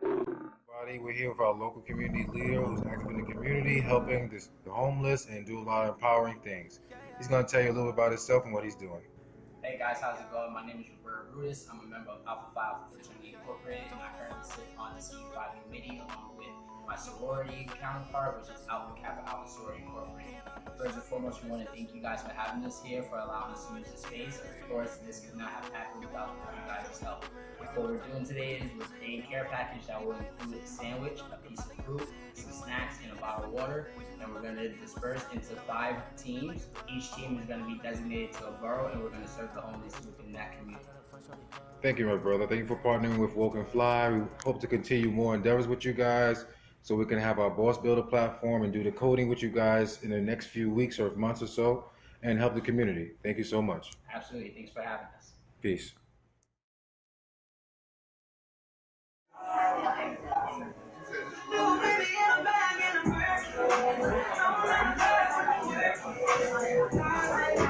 Everybody, we're here with our local community leader who's active in the community, helping this, the homeless and do a lot of empowering things. He's going to tell you a little bit about himself and what he's doing. Hey guys, how's it going? My name is Roberto Brutus. I'm a member of Alpha Phi Fraternity Incorporated, and I currently sit on the CU5 committee along my sorority counterpart, which is Alpha Kappa Alpha Sorority Incorporated. First and foremost, we want to thank you guys for having us here, for allowing us to use the space. Of course, this could not have happened without you guys' help. What we're doing today is we're a care package that will include a sandwich, a piece of fruit, some snacks, and a bottle of water. And we're going to disperse into five teams. Each team is going to be designated to a borough, and we're going to serve the homeless within that community. Thank you, my brother. Thank you for partnering with Woke and Fly. We hope to continue more endeavors with you guys so we can have our Boss Builder platform and do the coding with you guys in the next few weeks or months or so and help the community. Thank you so much. Absolutely. Thanks for having us. Peace.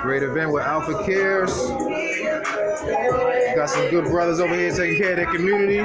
Great event with Alpha Cares. Got some good brothers over here taking care of their community.